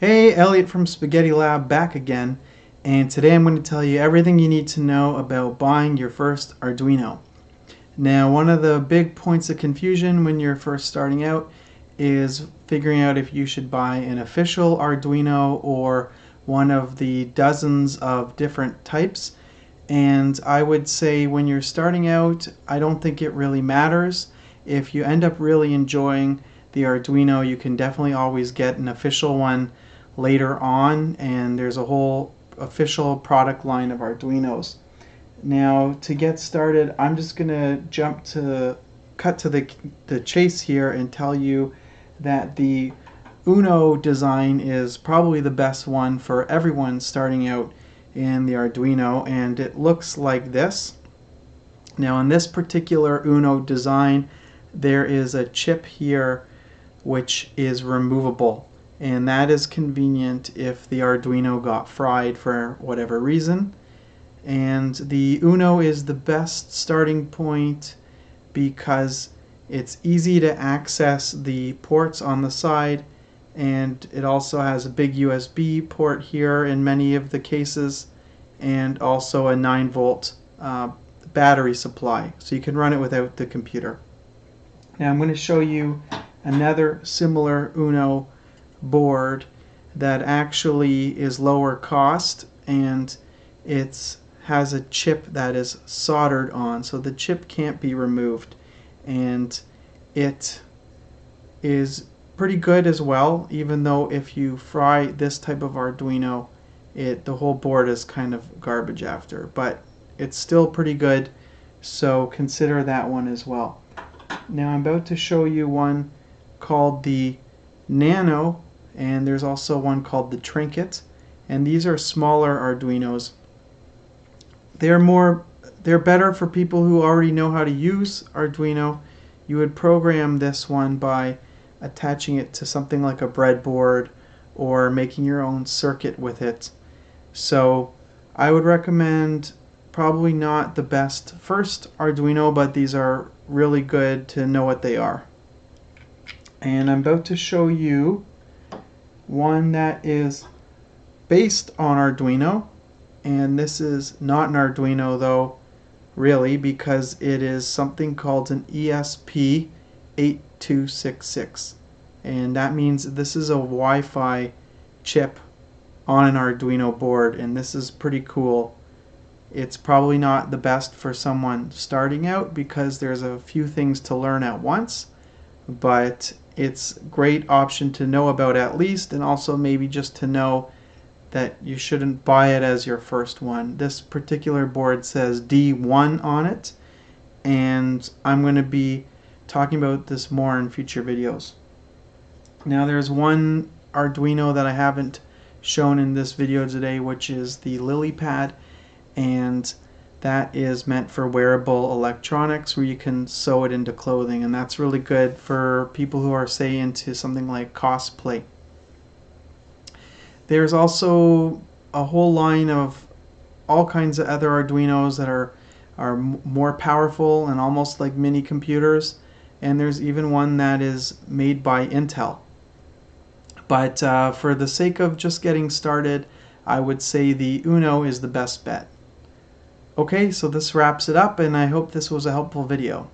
Hey, Elliot from Spaghetti Lab back again, and today I'm going to tell you everything you need to know about buying your first Arduino. Now, one of the big points of confusion when you're first starting out is figuring out if you should buy an official Arduino or one of the dozens of different types. And I would say when you're starting out, I don't think it really matters. If you end up really enjoying the Arduino, you can definitely always get an official one later on and there's a whole official product line of Arduinos. Now to get started I'm just gonna jump to cut to the, the chase here and tell you that the Uno design is probably the best one for everyone starting out in the Arduino and it looks like this. Now in this particular Uno design there is a chip here which is removable. And that is convenient if the Arduino got fried for whatever reason. And the Uno is the best starting point because it's easy to access the ports on the side and it also has a big USB port here in many of the cases and also a 9 volt uh, battery supply. So you can run it without the computer. Now I'm going to show you another similar Uno board that actually is lower cost and it has a chip that is soldered on. So the chip can't be removed. And it is pretty good as well even though if you fry this type of Arduino it the whole board is kind of garbage after. But it's still pretty good. So consider that one as well. Now I'm about to show you one called the Nano and there's also one called the Trinket and these are smaller Arduinos. They're more they're better for people who already know how to use Arduino. You would program this one by attaching it to something like a breadboard or making your own circuit with it. So I would recommend probably not the best first Arduino but these are really good to know what they are and I'm about to show you one that is based on Arduino. And this is not an Arduino though really because it is something called an ESP8266 and that means this is a Wi-Fi chip on an Arduino board. And this is pretty cool. It's probably not the best for someone starting out because there's a few things to learn at once but it's great option to know about at least and also maybe just to know that you shouldn't buy it as your first one. This particular board says D1 on it and I'm going to be talking about this more in future videos. Now there's one Arduino that I haven't shown in this video today which is the LilyPad and that is meant for wearable electronics where you can sew it into clothing and that's really good for people who are say into something like cosplay. There's also a whole line of all kinds of other Arduinos that are are more powerful and almost like mini computers and there's even one that is made by Intel. But uh, for the sake of just getting started I would say the Uno is the best bet. Okay, so this wraps it up and I hope this was a helpful video.